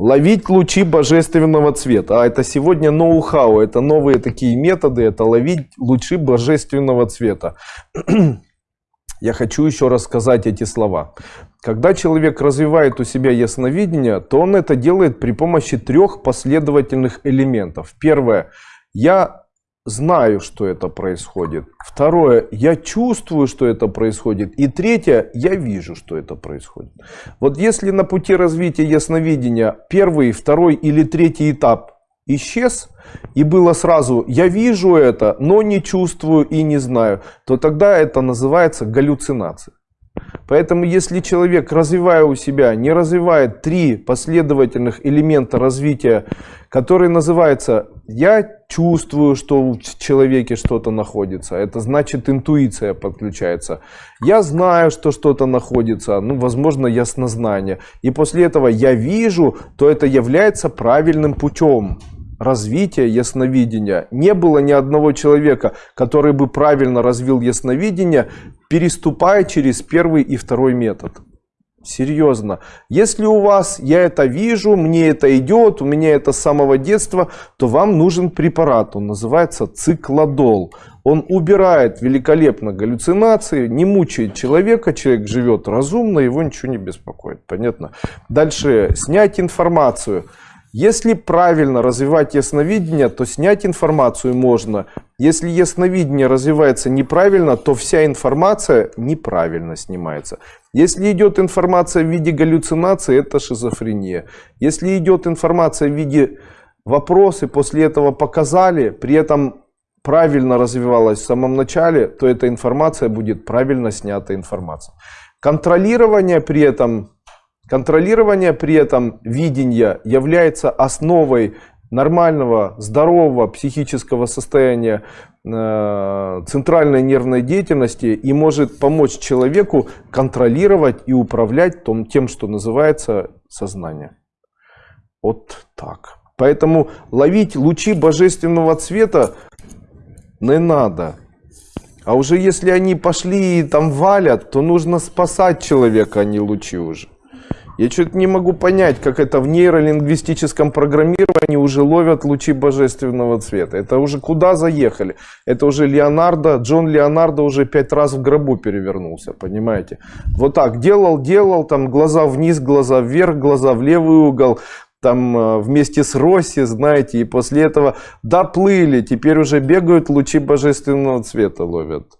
ловить лучи божественного цвета. А это сегодня ноу-хау, это новые такие методы, это ловить лучи божественного цвета. Я хочу еще раз сказать эти слова. Когда человек развивает у себя ясновидение, то он это делает при помощи трех последовательных элементов. Первое. Я знаю, что это происходит. Второе, я чувствую, что это происходит. И третье, я вижу, что это происходит. Вот если на пути развития ясновидения первый, второй или третий этап исчез, и было сразу «я вижу это, но не чувствую и не знаю», то тогда это называется галлюцинация. Поэтому если человек, развивая у себя, не развивает три последовательных элемента развития, которые называются «я чувствую, что в человеке что-то находится», это значит интуиция подключается, «я знаю, что что-то находится», ну, возможно, яснознание, и после этого «я вижу», то это является правильным путем развития ясновидения. Не было ни одного человека, который бы правильно развил ясновидение, переступая через первый и второй метод. Серьезно. Если у вас, я это вижу, мне это идет, у меня это с самого детства, то вам нужен препарат. Он называется циклодол. Он убирает великолепно галлюцинации, не мучает человека, человек живет разумно, его ничего не беспокоит. Понятно? Дальше, снять информацию. Если правильно развивать ясновидение, то снять информацию можно. Если ясновидение развивается неправильно, то вся информация неправильно снимается. Если идет информация в виде галлюцинации, это шизофрения. Если идет информация в виде вопросы, после этого показали, при этом правильно развивалась в самом начале, то эта информация будет правильно снята информация. Контролирование при этом Контролирование при этом видения является основой нормального, здорового психического состояния э, центральной нервной деятельности и может помочь человеку контролировать и управлять том, тем, что называется сознание. Вот так. Поэтому ловить лучи божественного цвета не надо. А уже если они пошли и там валят, то нужно спасать человека, а не лучи уже. Я что-то не могу понять, как это в нейролингвистическом программировании уже ловят лучи божественного цвета. Это уже куда заехали? Это уже Леонардо, Джон Леонардо уже пять раз в гробу перевернулся, понимаете? Вот так делал, делал, там глаза вниз, глаза вверх, глаза в левый угол, там э, вместе с Росси, знаете, и после этого доплыли, теперь уже бегают лучи божественного цвета ловят.